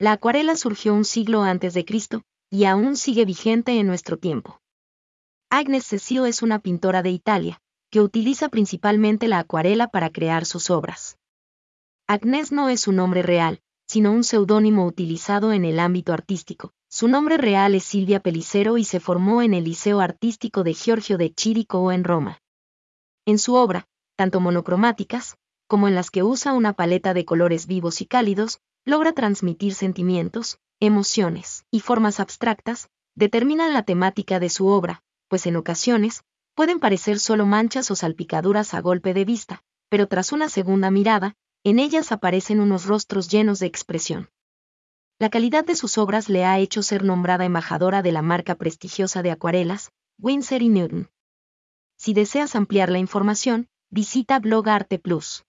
La acuarela surgió un siglo antes de Cristo, y aún sigue vigente en nuestro tiempo. Agnes Cecil es una pintora de Italia, que utiliza principalmente la acuarela para crear sus obras. Agnes no es su nombre real, sino un seudónimo utilizado en el ámbito artístico. Su nombre real es Silvia Pelicero y se formó en el Liceo Artístico de Giorgio de Chirico en Roma. En su obra, tanto monocromáticas, como en las que usa una paleta de colores vivos y cálidos, logra transmitir sentimientos, emociones y formas abstractas, determinan la temática de su obra, pues en ocasiones, pueden parecer solo manchas o salpicaduras a golpe de vista, pero tras una segunda mirada, en ellas aparecen unos rostros llenos de expresión. La calidad de sus obras le ha hecho ser nombrada embajadora de la marca prestigiosa de acuarelas, Winsor y Newton. Si deseas ampliar la información, visita Blog Arte Plus.